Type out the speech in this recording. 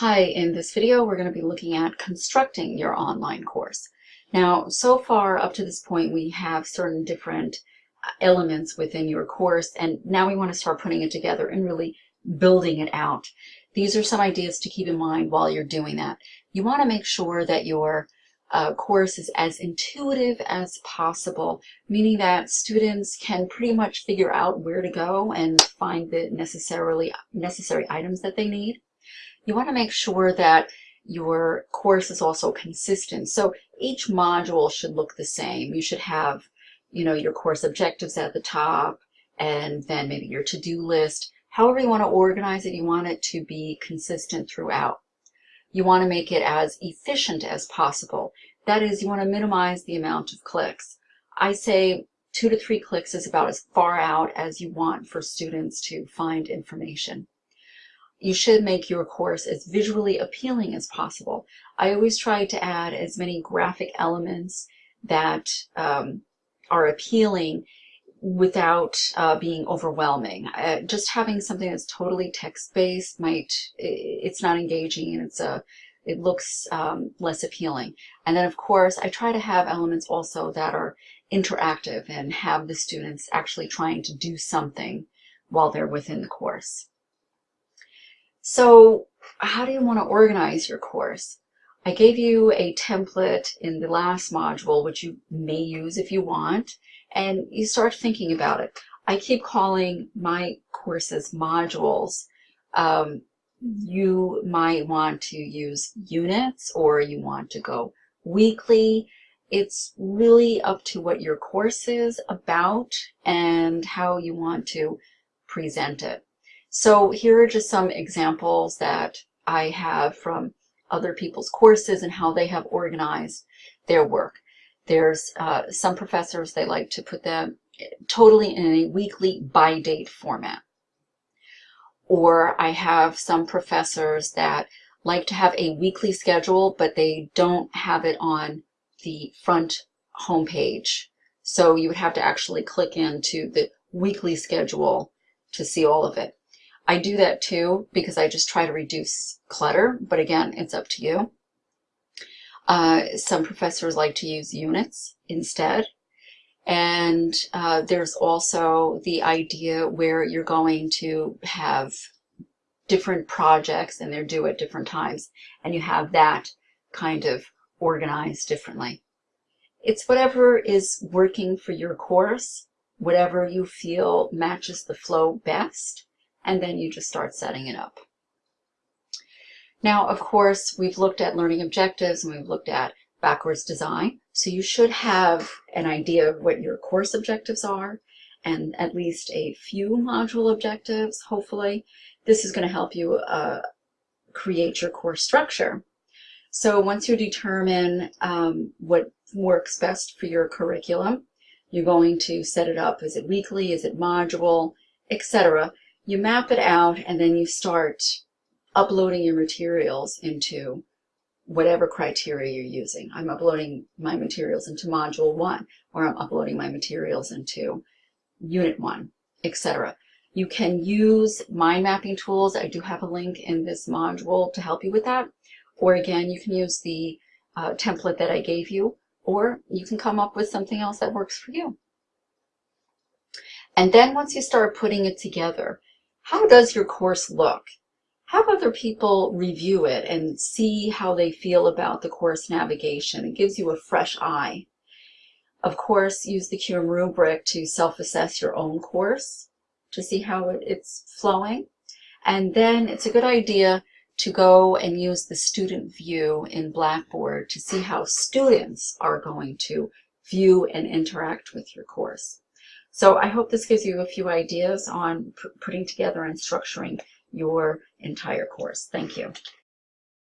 Hi, in this video we're going to be looking at constructing your online course. Now, so far up to this point we have certain different uh, elements within your course and now we want to start putting it together and really building it out. These are some ideas to keep in mind while you're doing that. You want to make sure that your uh, course is as intuitive as possible, meaning that students can pretty much figure out where to go and find the necessarily necessary items that they need. You want to make sure that your course is also consistent. So each module should look the same. You should have, you know, your course objectives at the top and then maybe your to-do list. However you want to organize it, you want it to be consistent throughout. You want to make it as efficient as possible. That is, you want to minimize the amount of clicks. I say two to three clicks is about as far out as you want for students to find information. You should make your course as visually appealing as possible. I always try to add as many graphic elements that um, are appealing without uh, being overwhelming. Uh, just having something that's totally text-based might, it's not engaging and it's a, it looks um, less appealing. And then of course, I try to have elements also that are interactive and have the students actually trying to do something while they're within the course. So how do you want to organize your course? I gave you a template in the last module, which you may use if you want, and you start thinking about it. I keep calling my courses modules. Um, you might want to use units or you want to go weekly. It's really up to what your course is about and how you want to present it. So here are just some examples that I have from other people's courses and how they have organized their work. There's uh, some professors, they like to put them totally in a weekly by date format. Or I have some professors that like to have a weekly schedule, but they don't have it on the front homepage. So you would have to actually click into the weekly schedule to see all of it. I do that too because I just try to reduce clutter, but again, it's up to you. Uh, some professors like to use units instead. And uh, there's also the idea where you're going to have different projects and they're due at different times and you have that kind of organized differently. It's whatever is working for your course, whatever you feel matches the flow best and then you just start setting it up. Now, of course, we've looked at learning objectives and we've looked at backwards design. So you should have an idea of what your course objectives are and at least a few module objectives, hopefully. This is going to help you uh, create your course structure. So once you determine um, what works best for your curriculum, you're going to set it up. Is it weekly? Is it module? Etc you map it out and then you start uploading your materials into whatever criteria you're using. I'm uploading my materials into module one, or I'm uploading my materials into unit one, etc. You can use mind mapping tools. I do have a link in this module to help you with that. Or again, you can use the uh, template that I gave you, or you can come up with something else that works for you. And then once you start putting it together, how does your course look? Have other people review it and see how they feel about the course navigation. It gives you a fresh eye. Of course, use the QM rubric to self-assess your own course to see how it's flowing. And then it's a good idea to go and use the student view in Blackboard to see how students are going to view and interact with your course. So I hope this gives you a few ideas on putting together and structuring your entire course. Thank you.